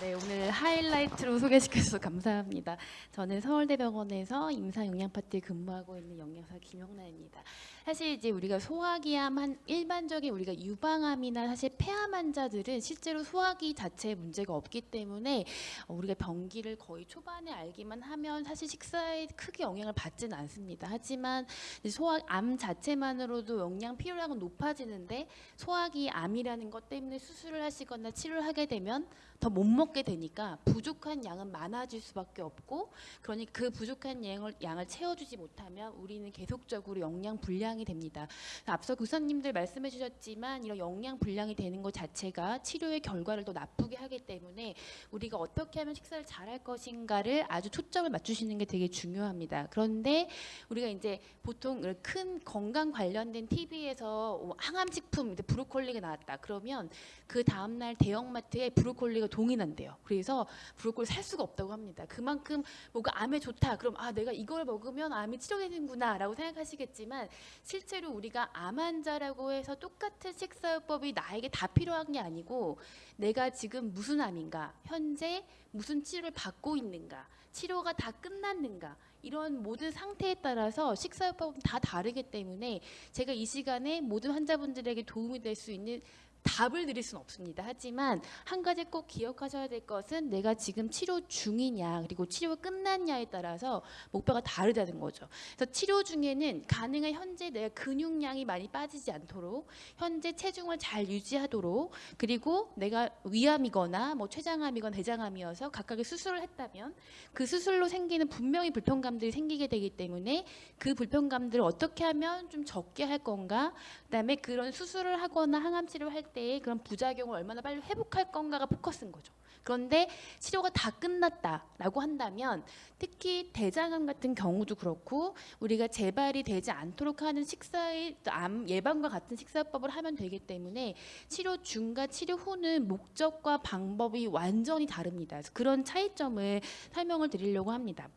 네, 오늘 하이라이트로 소개시켜주셔서 감사합니다. 저는 서울대병원에서 임상영양파트에 근무하고 있는 영양사 김영란입니다. 사실 이제 우리가 소화기암 한 일반적인 우리가 유방암이나 사실 폐암 환자들은 실제로 소화기 자체에 문제가 없기 때문에 어, 우리가 병기를 거의 초반에 알기만 하면 사실 식사에 크게 영향을 받지는 않습니다. 하지만 소화암 자체만으로도 영양 필요량은 높아지는데 소화기 암이라는 것 때문에 수술을 하시거나 치료를 하게 되면 더 못 먹게 되니까 부족한 양은 많아질 수밖에 없고 그러니 그 부족한 양을, 양을 채워주지 못하면 우리는 계속적으로 영양 불량이 됩니다. 앞서 교사님들 말씀해 주셨지만 이런 영양 불량이 되는 것 자체가 치료의 결과를 더 나쁘게 하기 때문에 우리가 어떻게 하면 식사를 잘 할 것인가를 아주 초점을 맞추시는 게 되게 중요합니다. 그런데 우리가 이제 보통 큰 건강 관련된 TV에서 항암식품 브로콜리가 나왔다. 그러면 그 다음날 대형마트에 브로콜리가 동이 난대요. 그래서 브로콜리 살 수가 없다고 합니다. 그만큼 뭐가 암에 좋다. 그럼 아 내가 이걸 먹으면 암이 치료되는구나 라고 생각하시겠지만 실제로 우리가 암 환자라고 해서 똑같은 식사요법이 나에게 다 필요한 게 아니고 내가 지금 무슨 암인가, 현재 무슨 치료를 받고 있는가, 치료가 다 끝났는가 이런 모든 상태에 따라서 식사요법은 다 다르기 때문에 제가 이 시간에 모든 환자분들에게 도움이 될 수 있는 답을 드릴 수는 없습니다. 하지만 한 가지 꼭 기억하셔야 될 것은 내가 지금 치료 중이냐 그리고 치료가 끝났냐에 따라서 목표가 다르다는 거죠. 그래서 치료 중에는 가능한 현재 내가 근육량이 많이 빠지지 않도록 현재 체중을 잘 유지하도록 그리고 내가 위암이거나 뭐 췌장암이거나 대장암이어서 각각의 수술을 했다면 그 수술로 생기는 분명히 불편감들이 생기게 되기 때문에 그 불편감들을 어떻게 하면 좀 적게 할 건가 그다음에 그런 수술을 하거나 항암 치료를 할 때의 그런 부작용을 얼마나 빨리 회복할 건가가 포커스인 거죠. 그런데 치료가 다 끝났다라고 한다면 특히 대장암 같은 경우도 그렇고 우리가 재발이 되지 않도록 하는 식사의 암 예방과 같은 식사법을 하면 되기 때문에 치료 중과 치료 후는 목적과 방법이 완전히 다릅니다. 그런 차이점을 설명을 드리려고 합니다.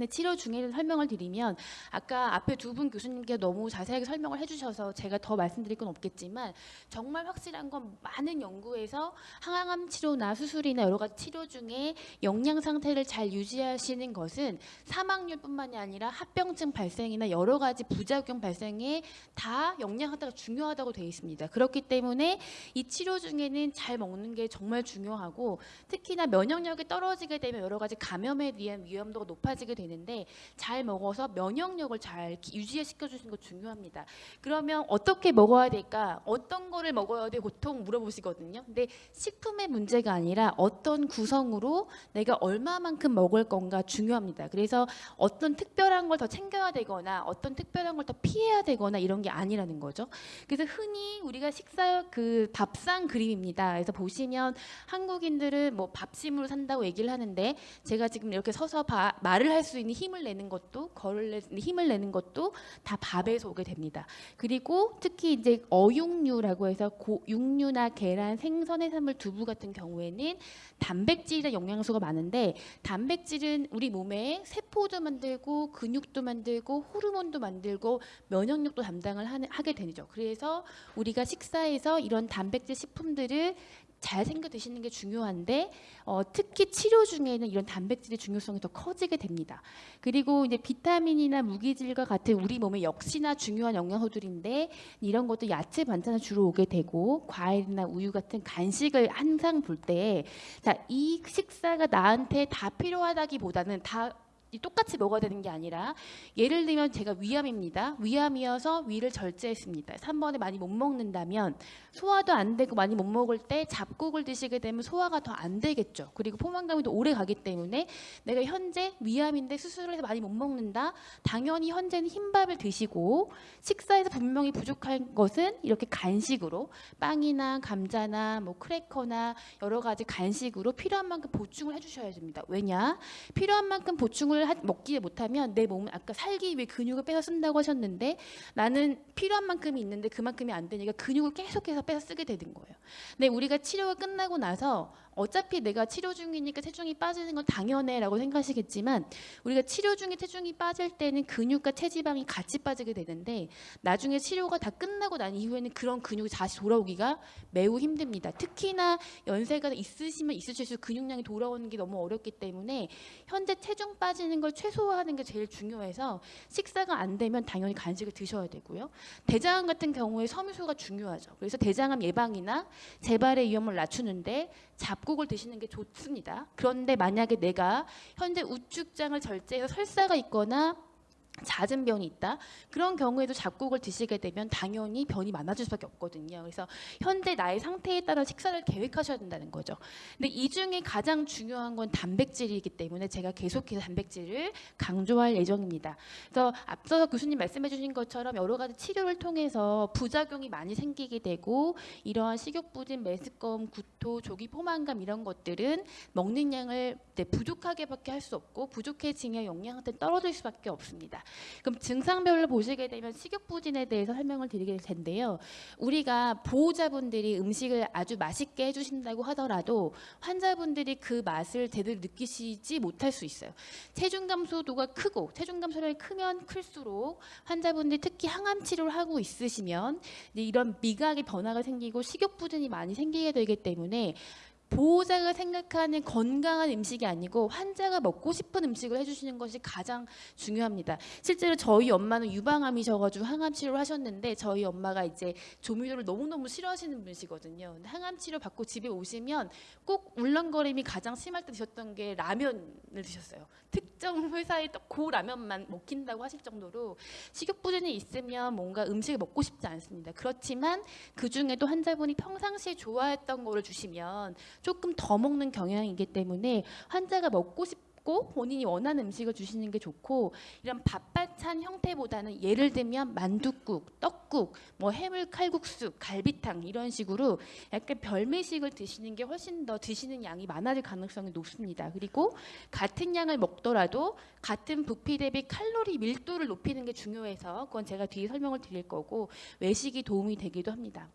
근데 치료 중에 설명을 드리면 아까 앞에 두 분 교수님께 너무 자세하게 설명을 해주셔서 제가 더 말씀드릴 건 없겠지만 정말 확실한 건 많은 연구에서 항암 치료나 수술이나 여러 가지 치료 중에 영양 상태를 잘 유지하시는 것은 사망률뿐만이 아니라 합병증 발생이나 여러 가지 부작용 발생에 다 영양 상태가 중요하다고 되어 있습니다. 그렇기 때문에 이 치료 중에는 잘 먹는 게 정말 중요하고 특히나 면역력이 떨어지게 되면 여러 가지 감염에 대한 위험도가 높아지게 되는 데 잘 먹어서 면역력을 잘 유지시켜 주시는 거 중요합니다. 그러면 어떻게 먹어야 될까? 어떤 거를 먹어야 돼? 보통 물어보시거든요. 근데 식품의 문제가 아니라 어떤 구성으로 내가 얼마만큼 먹을 건가 중요합니다. 그래서 어떤 특별한 걸 더 챙겨야 되거나 어떤 특별한 걸 더 피해야 되거나 이런 게 아니라는 거죠. 그래서 흔히 우리가 식사 그 밥상 그림입니다. 그래서 보시면 한국인들은 뭐 밥심으로 산다고 얘기를 하는데 제가 지금 이렇게 서서 바, 말을 할수 있는 힘을 내는 것도 걸을 힘을 내는 것도 다 밥에서 오게 됩니다. 그리고 특히 이제 어육류라고 해서 고, 육류나 계란, 생선, 해산물, 두부 같은 경우에는 단백질이나 영양소가 많은데 단백질은 우리 몸에 세포도 만들고 근육도 만들고 호르몬도 만들고 면역력도 담당을 하게 되죠. 그래서 우리가 식사에서 이런 단백질 식품들을 잘 챙겨 드시는 게 중요한데 어, 특히 치료 중에는 이런 단백질의 중요성이 더 커지게 됩니다. 그리고 이제 비타민이나 무기질과 같은 우리 몸에 역시나 중요한 영양소들인데 이런 것도 야채 반찬에 주로 오게 되고 과일이나 우유 같은 간식을 항상 볼 때 자 이 식사가 나한테 다 필요하다기보다는 다 똑같이 먹어야 되는 게 아니라 예를 들면 제가 위암입니다. 위암이어서 위를 절제했습니다. 3번에 많이 못 먹는다면 소화도 안 되고 많이 못 먹을 때 잡곡을 드시게 되면 소화가 더 안 되겠죠. 그리고 포만감이 더 오래 가기 때문에 내가 현재 위암인데 수술을 해서 많이 못 먹는다. 당연히 현재는 흰밥을 드시고 식사에서 분명히 부족한 것은 이렇게 간식으로 빵이나 감자나 뭐 크래커나 여러 가지 간식으로 필요한 만큼 보충을 해주셔야 됩니다. 왜냐? 필요한 만큼 보충을 근육을 하- 먹지 못하면 내 몸은 아까 살기 위해 근육을 빼서 쓴다고 하셨는데 나는 필요한 만큼이 있는데 그만큼이 안 되니까 근육을 계속해서 빼서 쓰게 되는 거예요. 근데 우리가 치료가 끝나고 나서 어차피 내가 치료 중이니까 체중이 빠지는 건 당연해라고 생각하시겠지만 우리가 치료 중에 체중이 빠질 때는 근육과 체지방이 같이 빠지게 되는데 나중에 치료가 다 끝나고 난 이후에는 그런 근육이 다시 돌아오기가 매우 힘듭니다. 특히나 연세가 있으시면 있으실수록 근육량이 돌아오는 게 너무 어렵기 때문에 현재 체중 빠지는 걸 최소화하는 게 제일 중요해서 식사가 안 되면 당연히 간식을 드셔야 되고요. 대장암 같은 경우에 섬유소가 중요하죠. 그래서 대장암 예방이나 재발의 위험을 낮추는데 잡곡을 드시는 게 좋습니다. 그런데 만약에 내가 현재 우측장을 절제해서 설사가 있거나 잦은 변이 있다. 그런 경우에도 잡곡을 드시게 되면 당연히 변이 많아질 수밖에 없거든요. 그래서 현재 나의 상태에 따라 식사를 계획하셔야 된다는 거죠. 근데 이 중에 가장 중요한 건 단백질이기 때문에 제가 계속해서 단백질을 강조할 예정입니다. 그래서 앞서 교수님 말씀해 주신 것처럼 여러 가지 치료를 통해서 부작용이 많이 생기게 되고 이러한 식욕부진, 메스꺼움, 구토, 조기 포만감 이런 것들은 먹는 양을 부족하게밖에 할 수 없고 부족해지면 영양 상태 떨어질 수밖에 없습니다. 그럼 증상별로 보시게 되면 식욕부진에 대해서 설명을 드리게 될 텐데요. 우리가 보호자분들이 음식을 아주 맛있게 해주신다고 하더라도 환자분들이 그 맛을 제대로 느끼시지 못할 수 있어요. 체중 감소도가 크고 체중 감소량이 크면 클수록 환자분들이 특히 항암 치료를 하고 있으시면 이런 미각의 변화가 생기고 식욕부진이 많이 생기게 되기 때문에 보호자가 생각하는 건강한 음식이 아니고 환자가 먹고 싶은 음식을 해주시는 것이 가장 중요합니다. 실제로 저희 엄마는 유방암이셔가지고 항암 치료를 하셨는데 저희 엄마가 이제 조미료를 너무너무 싫어하시는 분이시거든요. 근데 항암 치료 받고 집에 오시면 꼭 울렁거림이 가장 심할 때 드셨던 게 라면을 드셨어요. 특정 회사의 그 라면만 먹힌다고 하실 정도로 식욕부진이 있으면 뭔가 음식을 먹고 싶지 않습니다. 그렇지만 그 중에도 환자분이 평상시에 좋아했던 거를 주시면 조금 더 먹는 경향이기 때문에 환자가 먹고 싶고 본인이 원하는 음식을 주시는 게 좋고 이런 밥반찬 형태보다는 예를 들면 만둣국, 떡국, 뭐 해물 칼국수, 갈비탕 이런 식으로 약간 별미식을 드시는 게 훨씬 더 드시는 양이 많아질 가능성이 높습니다. 그리고 같은 양을 먹더라도 같은 부피 대비 칼로리 밀도를 높이는 게 중요해서 그건 제가 뒤에 설명을 드릴 거고 외식이 도움이 되기도 합니다.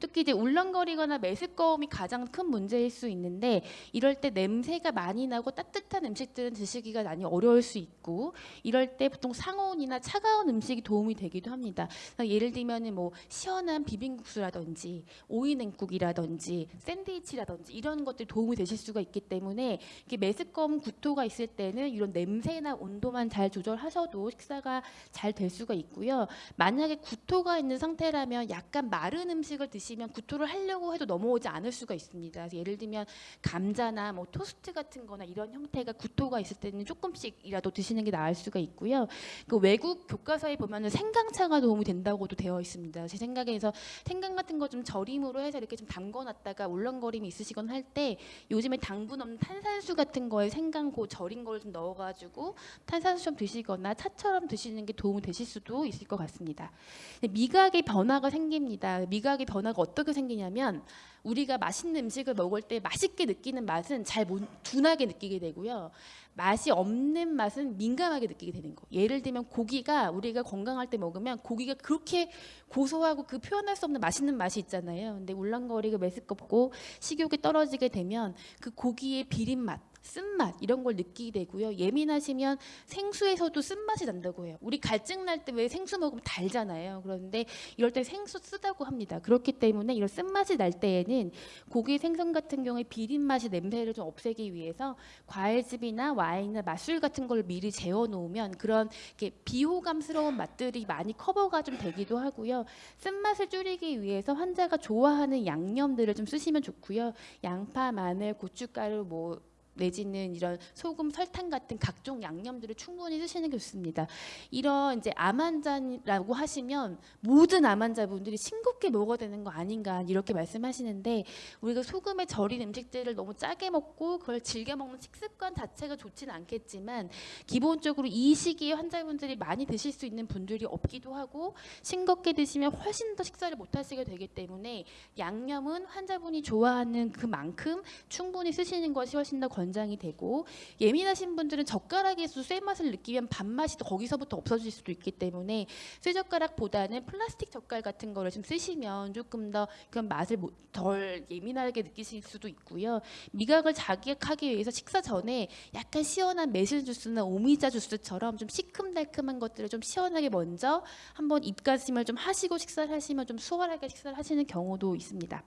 특히 이제 울렁거리거나 메스꺼움이 가장 큰 문제일 수 있는데 이럴 때 냄새가 많이 나고 따뜻한 음식들은 드시기가 많이 어려울 수 있고 이럴 때 보통 상온이나 차가운 음식이 도움이 되기도 합니다. 예를 들면은 뭐 시원한 비빔국수라든지 오이냉국이라든지 샌드위치라든지 이런 것들이 도움이 되실 수가 있기 때문에 이렇게 메스꺼움 구토가 있을 때는 이런 냄새나 온도만 잘 조절하셔도 식사가 잘 될 수가 있고요. 만약에 구토가 있는 상태라면 약간 마른 음식을 드시면 구토를 하려고 해도 넘어오지 않을 수가 있습니다. 예를 들면 감자나 뭐 토스트 같은 거나 이런 형태가 구토가 있을 때는 조금씩이라도 드시는 게 나을 수가 있고요. 그 외국 교과서에 보면 은 생강차가 도움이 된다고도 되어 있습니다. 제 생각에서 생강 같은 거 좀 절임으로 해서 이렇게 좀 담궈놨다가 울렁거림이 있으시거나 할 때 요즘에 당분 없는 탄산수 같은 거에 생강 고 절인 걸 좀 넣어가지고 탄산수 좀 드시거나 차처럼 드시는 게 도움이 되실 수도 있을 것 같습니다. 미각의 변화가 생깁니다. 미각의 변화 가 어떻게 생기냐면 우리가 맛있는 음식을 먹을 때 맛있게 느끼는 맛은 잘 못, 둔하게 느끼게 되고요. 맛이 없는 맛은 민감하게 느끼게 되는 거. 예를 들면 고기가 우리가 건강할 때 먹으면 고기가 그렇게 고소하고 그 표현할 수 없는 맛있는 맛이 있잖아요. 근데 울렁거리고 메스껍고 식욕이 떨어지게 되면 그 고기의 비린 맛 쓴맛 이런 걸 느끼게 되고요. 예민하시면 생수에서도 쓴맛이 난다고 해요. 우리 갈증 날 때 왜 생수 먹으면 달잖아요. 그런데 이럴 때 생수 쓰다고 합니다. 그렇기 때문에 이런 쓴맛이 날 때에는 고기 생선 같은 경우에 비린 맛이 냄새를 좀 없애기 위해서 과일즙이나 와인이나 맛술 같은 걸 미리 재워 놓으면 그런 비호감스러운 맛들이 많이 커버가 좀 되기도 하고요. 쓴맛을 줄이기 위해서 환자가 좋아하는 양념들을 좀 쓰시면 좋고요. 양파, 마늘, 고춧가루 뭐 내지는 이런 소금, 설탕 같은 각종 양념들을 충분히 쓰시는 게 좋습니다. 이런 이제 암 환자라고 하시면 모든 암 환자분들이 싱겁게 먹어야 되는 거 아닌가 이렇게 말씀하시는데 우리가 소금에 절인 음식들을 너무 짜게 먹고 그걸 즐겨 먹는 식습관 자체가 좋지는 않겠지만 기본적으로 이 시기에 환자분들이 많이 드실 수 있는 분들이 없기도 하고 싱겁게 드시면 훨씬 더 식사를 못 하시게 되기 때문에 양념은 환자분이 좋아하는 그만큼 충분히 쓰시는 것이 훨씬 더 권 권장이 되고 예민하신 분들은 젓가락에서 쇠 맛을 느끼면 밥맛이 또 거기서부터 없어질 수도 있기 때문에 쇠 젓가락보다는 플라스틱 젓갈 같은 거를 좀 쓰시면 조금 더 그런 맛을 못- 덜 예민하게 느끼실 수도 있고요. 미각을 자극하기 위해서 식사 전에 약간 시원한 매실 주스나 오미자 주스처럼 좀 시큼달큼한 것들을 좀 시원하게 먼저 한번 입가심을 좀 하시고 식사를 하시면 좀 수월하게 식사를 하시는 경우도 있습니다.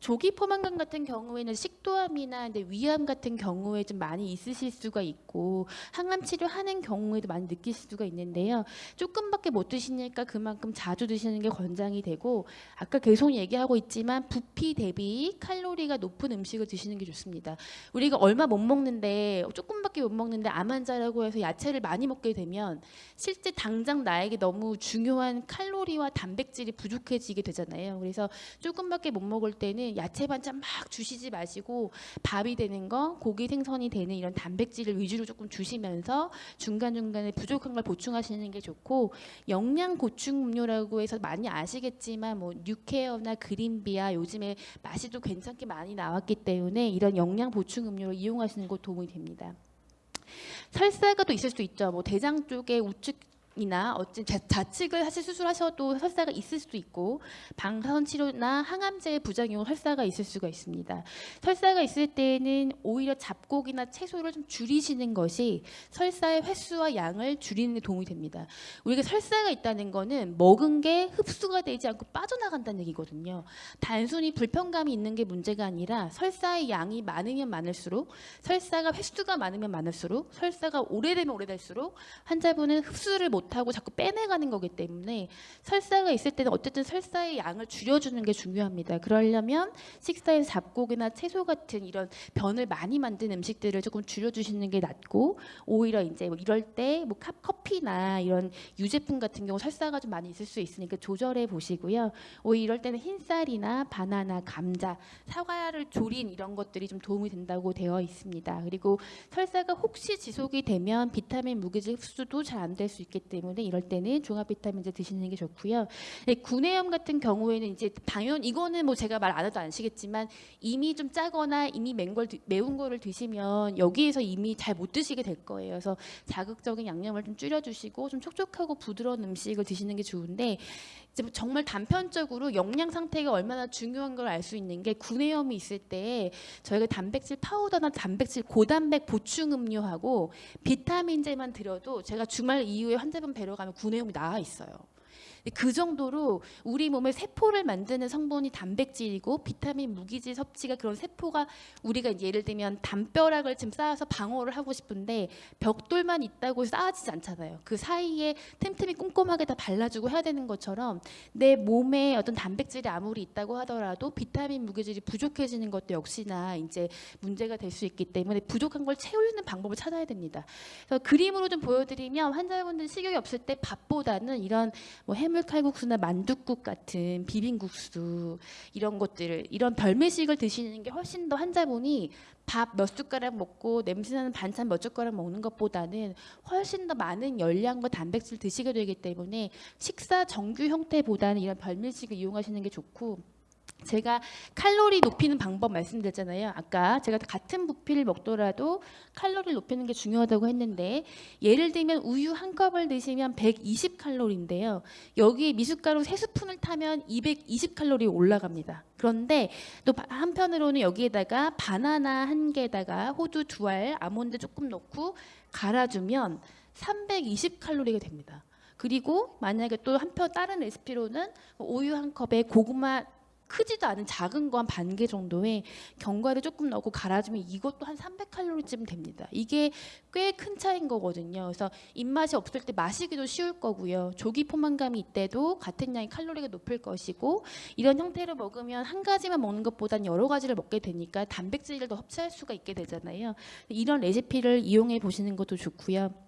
조기 포만감 같은 경우에는 식도암이나 이제 위암 같은 경우에 좀 많이 있으실 수가 있고 항암 치료하는 경우에도 많이 느끼실 수가 있는데요. 조금밖에 못 드시니까 그만큼 자주 드시는 게 권장이 되고 아까 계속 얘기하고 있지만 부피 대비 칼로리가 높은 음식을 드시는 게 좋습니다. 우리가 얼마 못 먹는데 조금밖에 못 먹는데 암 환자라고 해서 야채를 많이 먹게 되면 실제 당장 나에게 너무 중요한 칼로리와 단백질이 부족해지게 되잖아요. 그래서 조금밖에 못 먹을 때는 야채 반찬 막 주시지 마시고 밥이 되는 거, 고기 생선이 되는 이런 단백질을 위주로 조금 주시면서 중간 중간에 부족한 걸 보충하시는 게 좋고 영양 보충 음료라고 해서 많이 아시겠지만 뭐 뉴케어나 그린비아 요즘에 맛이 또 괜찮게 많이 나왔기 때문에 이런 영양 보충 음료를 이용하시는 것 도움이 됩니다. 설사가 또 있을 수 있죠. 뭐 대장 쪽에 우측 이나 어찌 자- 좌측을 하실 수술하셔도 설사가 있을 수도 있고 방사선 치료나 항암제의 부작용 설사가 있을 수가 있습니다. 설사가 있을 때는 오히려 잡곡이나 채소를 좀 줄이시는 것이 설사의 횟수와 양을 줄이는 데 도움이 됩니다. 우리가 설사가 있다는 거는 먹은 게 흡수가 되지 않고 빠져나간다는 얘기거든요. 단순히 불편감이 있는 게 문제가 아니라 설사의 양이 많으면 많을수록 설사가 횟수가 많으면 많을수록 설사가 오래되면 오래될수록 환자분은 흡수를 못 하고 자꾸 빼내가는 거기 때문에 설사가 있을 때는 어쨌든 설사의 양을 줄여주는 게 중요합니다. 그러려면 식사에 잡곡이나 채소 같은 이런 변을 많이 만든 음식들을 조금 줄여주시는 게 낫고 오히려 이제 뭐 이럴 때 뭐 커피나 이런 유제품 같은 경우 설사가 좀 많이 있을 수 있으니까 조절해 보시고요. 오히려 이럴 때는 흰쌀이나 바나나, 감자, 사과를 조린 이런 것들이 좀 도움이 된다고 되어 있습니다. 그리고 설사가 혹시 지속이 되면 비타민 무기질 흡수도 잘 안 될 수 있기 때문에 이럴 때는 종합 비타민제 드시는 게 좋고요. 네, 구내염 같은 경우에는 이제 당연 이거는 뭐 제가 말 안 해도 아시겠지만 이미 좀 짜거나 이미 맹걸 드- 매운 거를 드시면 여기에서 이미 잘 못 드시게 될 거예요. 그래서 자극적인 양념을 좀 줄여주시고 좀 촉촉하고 부드러운 음식을 드시는 게 좋은데 뭐 정말 단편적으로 영양 상태가 얼마나 중요한 걸 알 수 있는 게 구내염이 있을 때 저희가 단백질 파우더나 단백질 고단백 보충 음료하고 비타민제만 드려도 제가 주말 이후에 환자 분 뵈러 가면 구내염이 나아 있어요. 그 정도로 우리 몸의 세포를 만드는 성분이 단백질이고 비타민 무기질 섭취가 그런 세포가 우리가 예를 들면 담벼락을 지금 쌓아서 방어를 하고 싶은데 벽돌만 있다고 쌓아지지 않잖아요. 그 사이에 틈틈이 꼼꼼하게 다 발라주고 해야 되는 것처럼 내 몸에 어떤 단백질이 아무리 있다고 하더라도 비타민 무기질이 부족해지는 것도 역시나 이제 문제가 될 수 있기 때문에 부족한 걸 채우는 방법을 찾아야 됩니다. 그래서 그림으로 좀 보여드리면 환자분들 식욕이 없을 때 밥보다는 이런 뭐 해물 칼국수나 만둣국 같은 비빔국수 이런 것들을 이런 별미식을 드시는 게 훨씬 더 환자분이 밥 몇 숟가락 먹고 냄새나는 반찬 몇 젓가락 먹는 것보다는 훨씬 더 많은 열량과 단백질 드시게 되기 때문에 식사 정규 형태보다는 이런 별미식을 이용하시는 게 좋고 제가 칼로리 높이는 방법 말씀드렸잖아요. 아까 제가 같은 부피를 먹더라도 칼로리를 높이는 게 중요하다고 했는데 예를 들면 우유 한 컵을 드시면 120 칼로리인데요. 여기에 미숫가루 세 스푼을 타면 220 칼로리 올라갑니다. 그런데 또 바- 한편으로는 여기에다가 바나나 한 개에다가 호두 두 알, 아몬드 조금 넣고 갈아주면 320 칼로리가 됩니다. 그리고 만약에 또 한편 다른 레시피로는 우유 한 컵에 고구마 크지도 않은 작은 거 한 반 개 정도의 견과류 조금 넣고 갈아주면 이것도 한 300칼로리쯤 됩니다. 이게 꽤 큰 차이인 거거든요. 그래서 입맛이 없을 때 마시기도 쉬울 거고요. 조기 포만감이 있대도 같은 양의 칼로리가 높을 것이고 이런 형태로 먹으면 한 가지만 먹는 것보단 여러 가지를 먹게 되니까 단백질을 더 섭취할 수가 있게 되잖아요. 이런 레시피를 이용해 보시는 것도 좋고요.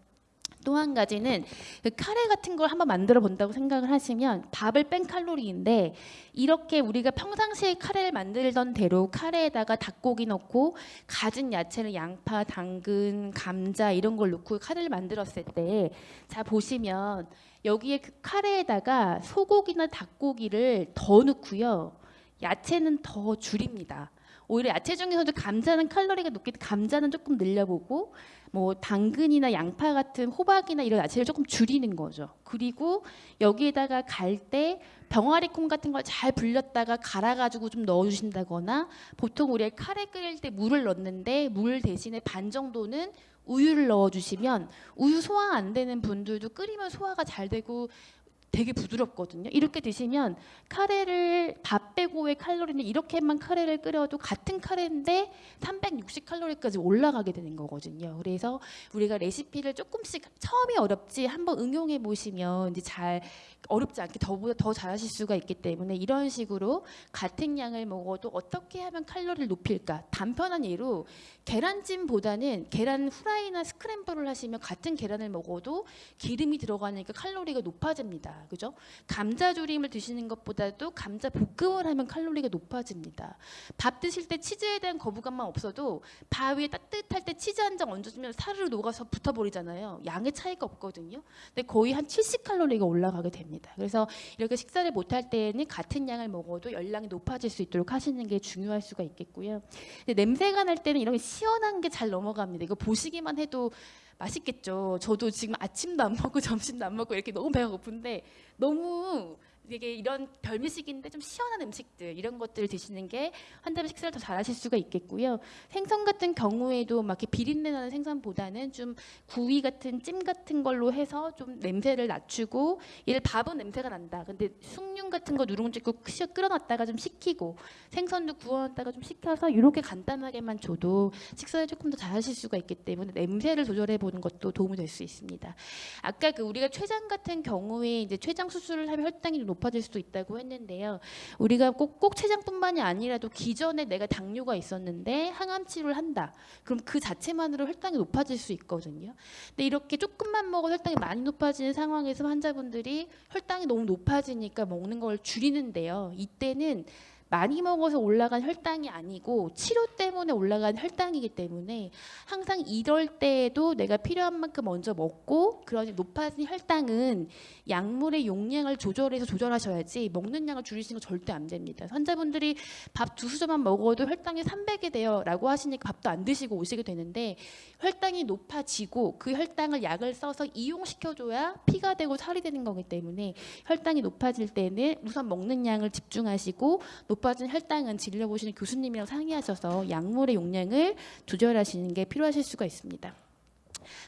또한 가지는 그 카레 같은 걸 한번 만들어 본다고 생각을 하시면 밥을 뺀 칼로리인데 이렇게 우리가 평상시에 카레를 만들던 대로 카레에다가 닭고기 넣고 가진 야채를 양파, 당근, 감자 이런 걸 넣고 카레를 만들었을 때 자 보시면 여기에 그 카레에다가 소고기나 닭고기를 더 넣고요. 야채는 더 줄입니다. 오히려 야채 중에서도 감자는 칼로리가 높기 때문에 감자는 조금 늘려보고 뭐 당근이나 양파 같은 호박이나 이런 야채를 조금 줄이는 거죠. 그리고 여기에다가 갈 때 병아리 콩 같은 걸 잘 불렸다가 갈아가지고 좀 넣어주신다거나 보통 우리가 카레 끓일 때 물을 넣는데 물 대신에 반 정도는 우유를 넣어주시면 우유 소화 안 되는 분들도 끓이면 소화가 잘 되고 되게 부드럽거든요. 이렇게 드시면 카레를 밥 빼고의 칼로리는 이렇게만 카레를 끓여도 같은 카레인데 360 칼로리까지 올라가게 되는 거거든요. 그래서 우리가 레시피를 조금씩 처음이 어렵지 한번 응용해 보시면 이제 잘 어렵지 않게 더보다 더 잘하실 수가 있기 때문에 이런 식으로 같은 양을 먹어도 어떻게 하면 칼로리를 높일까? 단편한 예로 계란찜보다는 계란 후라이나 스크램블을 하시면 같은 계란을 먹어도 기름이 들어가니까 칼로리가 높아집니다. 그죠? 감자 조림을 드시는 것보다도 감자 볶음을 하면 칼로리가 높아집니다. 밥 드실 때 치즈에 대한 거부감만 없어도 밥 위에 따뜻할 때 치즈 한 장 얹어주면 사르르 녹아서 붙어버리잖아요. 양의 차이가 없거든요. 근데 거의 한 70칼로리가 올라가게 됩니다. 그래서 이렇게 식사를 못할 때에는 같은 양을 먹어도 열량이 높아질 수 있도록 하시는 게 중요할 수가 있겠고요. 근데 냄새가 날 때는 이런 게 시원한 게 잘 넘어갑니다. 이거 보시기만 해도 맛있겠죠. 저도 지금 아침도 안 먹고 점심도 안 먹고 이렇게 너무 배가 고픈데 너무 이게 이런 별미식인데 좀 시원한 음식들 이런 것들을 드시는 게 환자분 식사를 더 잘하실 수가 있겠고요. 생선 같은 경우에도 막 이렇게 비린내 나는 생선보다는 좀 구이 같은 찜 같은 걸로 해서 좀 냄새를 낮추고 얘를 밥은 냄새가 난다. 근데 숭늉 같은 거 누룽지 국 끓여놨다가 좀 식히고 생선도 구워놨다가 좀 식혀서 이렇게 간단하게만 줘도 식사를 조금 더 잘하실 수가 있기 때문에 냄새를 조절해 보는 것도 도움이 될 수 있습니다. 아까 그 우리가 췌장 같은 경우에 이제 췌장 수술을 하면 혈당이 좀 높아질 수도 있다고 했는데요. 우리가 꼭, 꼭 췌장뿐만이 아니라도 기존에 내가 당뇨가 있었는데 항암 치료를 한다. 그럼 그 자체만으로 혈당이 높아질 수 있거든요. 근데 이렇게 조금만 먹어도 혈당이 많이 높아지는 상황에서 환자분들이 혈당이 너무 높아지니까 먹는 걸 줄이는데요. 이때는 많이 먹어서 올라간 혈당이 아니고 치료 때문에 올라간 혈당이기 때문에 항상 이럴 때에도 내가 필요한 만큼 먼저 먹고 그러니 높아진 혈당은 약물의 용량을 조절해서 조절하셔야지 먹는 양을 줄이시는 거 절대 안 됩니다. 환자분들이 밥 두 수저만 먹어도 혈당이 300이 돼요 라고 하시니까 밥도 안 드시고 오시게 되는데 혈당이 높아지고 그 혈당을 약을 써서 이용시켜줘야 피가 되고 살이 되는 거기 때문에 혈당이 높아질 때는 우선 먹는 양을 집중하시고 높 아진 혈당은 진료 보시는 교수님이랑 상의하셔서 약물의 용량을 조절하시는 게 필요하실 수가 있습니다.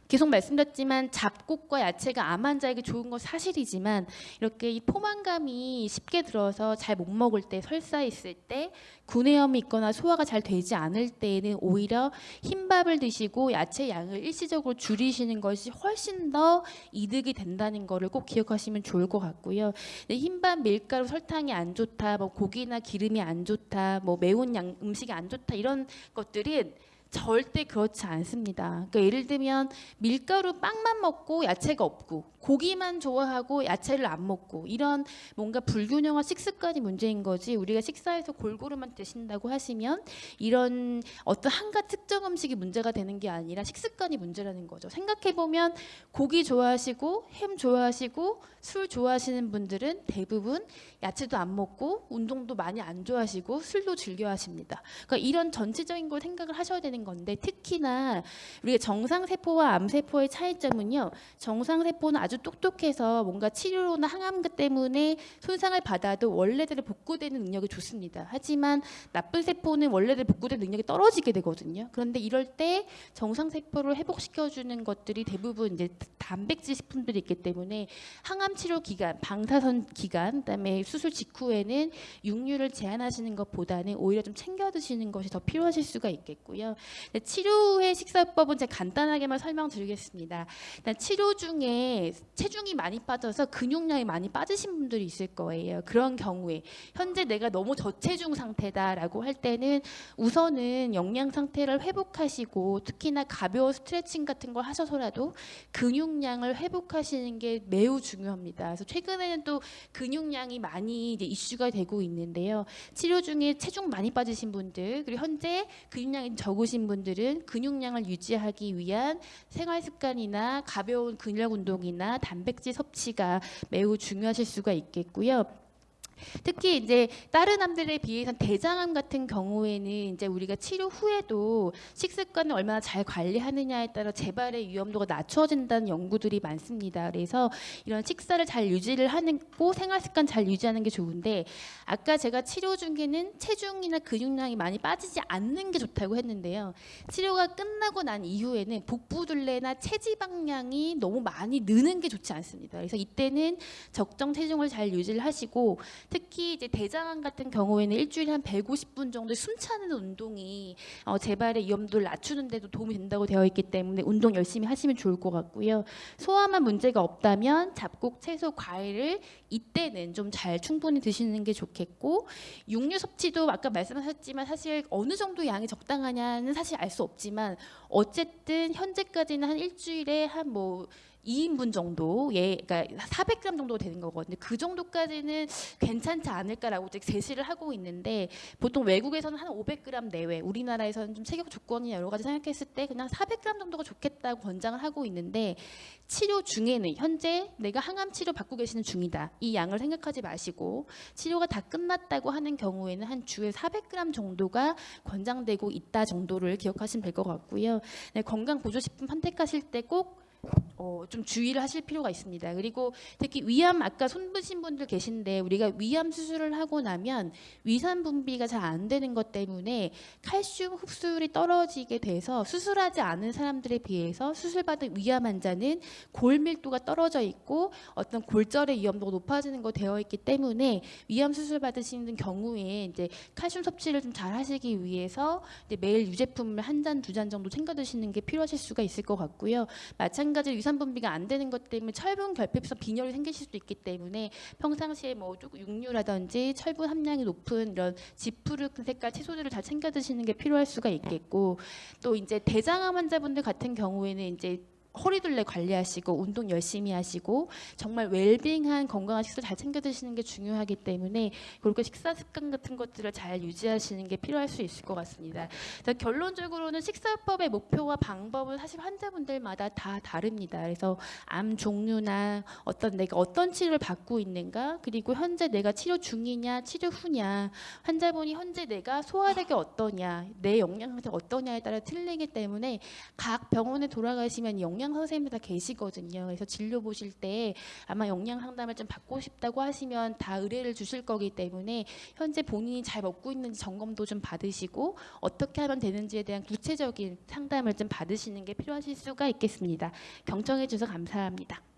계속 말씀드렸지만 잡곡과 야채가 암 환자에게 좋은 건 사실이지만 이렇게 이 포만감이 쉽게 들어서 잘 못 먹을 때 설사 있을 때 구내염이 있거나 소화가 잘 되지 않을 때에는 오히려 흰밥을 드시고 야채 양을 일시적으로 줄이시는 것이 훨씬 더 이득이 된다는 거를 꼭 기억하시면 좋을 것 같고요. 근데 흰밥 밀가루 설탕이 안 좋다, 뭐 고기나 기름이 안 좋다, 뭐 매운 양 음식이 안 좋다 이런 것들은 절대 그렇지 않습니다. 그러니까 예를 들면 밀가루 빵만 먹고 야채가 없고 고기만 좋아하고 야채를 안 먹고 이런 뭔가 불균형한 식습관이 문제인 거지 우리가 식사에서 골고루만 드신다고 하시면 이런 어떤 한가 특정 음식이 문제가 되는 게 아니라 식습관이 문제라는 거죠. 생각해 보면 고기 좋아하시고 햄 좋아하시고 술 좋아하시는 분들은 대부분 야채도 안 먹고 운동도 많이 안 좋아하시고 술도 즐겨 하십니다. 그러니까 이런 전체적인 걸 생각을 하셔야 되는 건데 특히나 우리가 정상 세포와 암 세포의 차이점은요. 정상 세포는 아주 똑똑해서 뭔가 치료나 항암 때문에 손상을 받아도 원래대로 복구되는 능력이 좋습니다. 하지만 나쁜 세포는 원래대로 복구되는 능력이 떨어지게 되거든요. 그런데 이럴 때 정상 세포를 회복시켜 주는 것들이 대부분 이제 단백질 식품들이 있기 때문에 항암 치료 기간, 방사선 기간, 그다음에 수술 직후에는 육류를 제한하시는 것보다는 오히려 좀 챙겨 드시는 것이 더 필요하실 수가 있겠고요. 네, 치료의 식사법은 제가 간단하게만 설명드리겠습니다. 치료 중에 체중이 많이 빠져서 근육량이 많이 빠지신 분들이 있을 거예요. 그런 경우에 현재 내가 너무 저체중 상태다라고 할 때는 우선은 영양 상태를 회복하시고 특히나 가벼운 스트레칭 같은 걸 하셔서라도 근육량을 회복하시는 게 매우 중요합니다. 그래서 최근에는 또 근육량이 많이 이제 이슈가 되고 있는데요. 치료 중에 체중 많이 빠지신 분들 그리고 현재 근육량이 적으신 분들은 근육량을 유지하기 위한 생활 습관이나 가벼운 근력 운동이나 단백질 섭취가 매우 중요하실 수가 있겠고요. 특히 이제 다른 암들에 비해서 대장암 같은 경우에는 이제 우리가 치료 후에도 식습관을 얼마나 잘 관리하느냐에 따라 재발의 위험도가 낮춰진다는 연구들이 많습니다. 그래서 이런 식사를 잘 유지를 하는 고 생활 습관 잘 유지하는 게 좋은데 아까 제가 치료 중에는 체중이나 근육량이 많이 빠지지 않는 게 좋다고 했는데요. 치료가 끝나고 난 이후에는 복부둘레나 체지방량이 너무 많이 느는 게 좋지 않습니다. 그래서 이때는 적정 체중을 잘 유지를 하시고 특히 이제 대장암 같은 경우에는 일주일에 한 150분 정도 숨차는 운동이 어, 재발의 위험도를 낮추는 데도 도움이 된다고 되어 있기 때문에 운동 열심히 하시면 좋을 것 같고요. 소화만 문제가 없다면 잡곡, 채소, 과일을 이때는 좀 잘 충분히 드시는 게 좋겠고 육류 섭취도 아까 말씀하셨지만 사실 어느 정도 양이 적당하냐는 사실 알 수 없지만 어쨌든 현재까지는 한 일주일에 한뭐 2인분 정도, 예, 그러니까 400g 정도 되는 거거든요. 그 정도까지는 괜찮지 않을까라고 제시를 하고 있는데 보통 외국에서는 한 500g 내외, 우리나라에서는 좀 체격 조건이 여러 가지 생각했을 때 그냥 400g 정도가 좋겠다고 권장을 하고 있는데 치료 중에는 현재 내가 항암 치료 받고 계시는 중이다. 이 양을 생각하지 마시고 치료가 다 끝났다고 하는 경우에는 한 주에 400g 정도가 권장되고 있다 정도를 기억하시면 될 것 같고요. 네, 건강 보조식품 선택하실 때 꼭 어, 좀 주의를 하실 필요가 있습니다. 그리고 특히 위암 아까 손부신 분들 계신데 우리가 위암 수술을 하고 나면 위산 분비가 잘 안 되는 것 때문에 칼슘 흡수율이 떨어지게 돼서 수술하지 않은 사람들에 비해서 수술받은 위암 환자는 골 밀도가 떨어져 있고 어떤 골절의 위험도가 높아지는 거 되어 있기 때문에 위암 수술 받으시는 경우에 이제 칼슘 섭취를 좀 잘 하시기 위해서 이제 매일 유제품을 한 잔두잔 정도 챙겨 드시는 게 필요하실 수가 있을 것 같고요. 마찬가지로 위산 분비가 안 되는 것 때문에 철분 결핍성 빈혈이 생기실 수도 있기 때문에 평상시에 뭐 조금 육류라든지 철분 함량이 높은 이런 지푸르큰 색깔 채소들을 잘 챙겨 드시는 게 필요할 수가 있겠고 또 이제 대장암 환자분들 같은 경우에는 이제 허리둘레 관리하시고 운동 열심히 하시고 정말 웰빙한 건강한 식사 잘 챙겨 드시는 게 중요하기 때문에 그렇게 식사 습관 같은 것들을 잘 유지하시는 게 필요할 수 있을 것 같습니다. 자, 결론적으로는 식사법의 목표와 방법은 사실 환자분들마다 다 다릅니다. 그래서 암 종류나 어떤 내가 어떤 치료를 받고 있는가 그리고 현재 내가 치료 중이냐 치료 후냐 환자분이 현재 내가 소화력이 어떠냐 내 영양 상태 어떠냐에 따라 틀리기 때문에 각 병원에 돌아가시면 영양 선생님들 다 계시거든요. 그래서 진료 보실 때 아마 영양 상담을 좀 받고 싶다고 하시면 다 의뢰를 주실 거기 때문에 현재 본인이 잘 먹고 있는지 점검도 좀 받으시고 어떻게 하면 되는지에 대한 구체적인 상담을 좀 받으시는 게 필요하실 수가 있겠습니다. 경청해 주셔서 감사합니다.